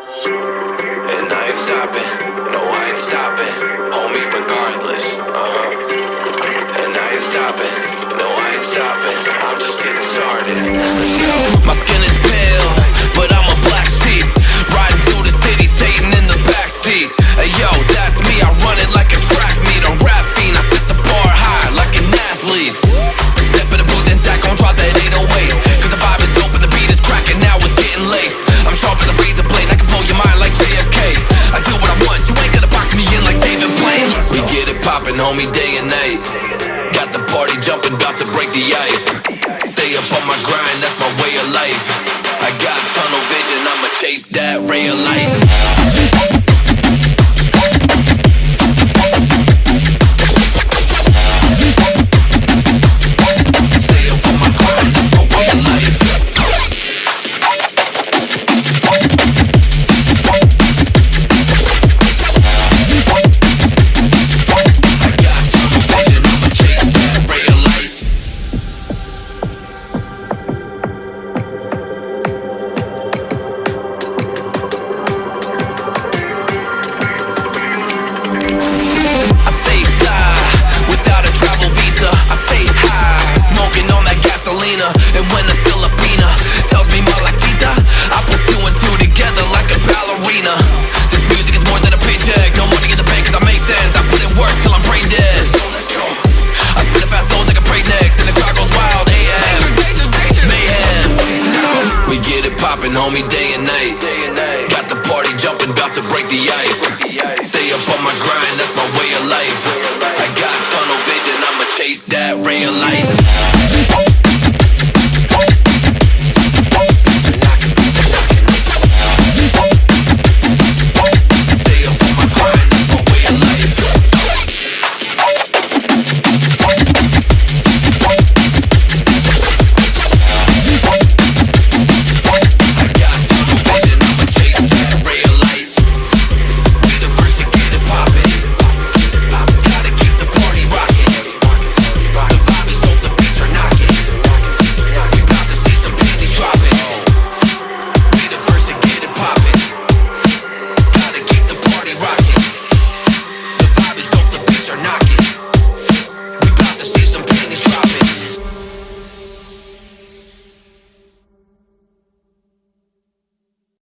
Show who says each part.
Speaker 1: And I ain't stopping, no I ain't stopping, homie regardless, uh-huh. And I ain't stopping, no I ain't stopping, I'm just getting started.
Speaker 2: popping, homie, day and night. Got the party jumping, about to break the ice. Stay up on my grind, that's my way of life. I got tunnel vision, I'ma chase that ray of light. Gripping, homie, day and night. Got the party jumping, about to break the ice. Stay up on my grind,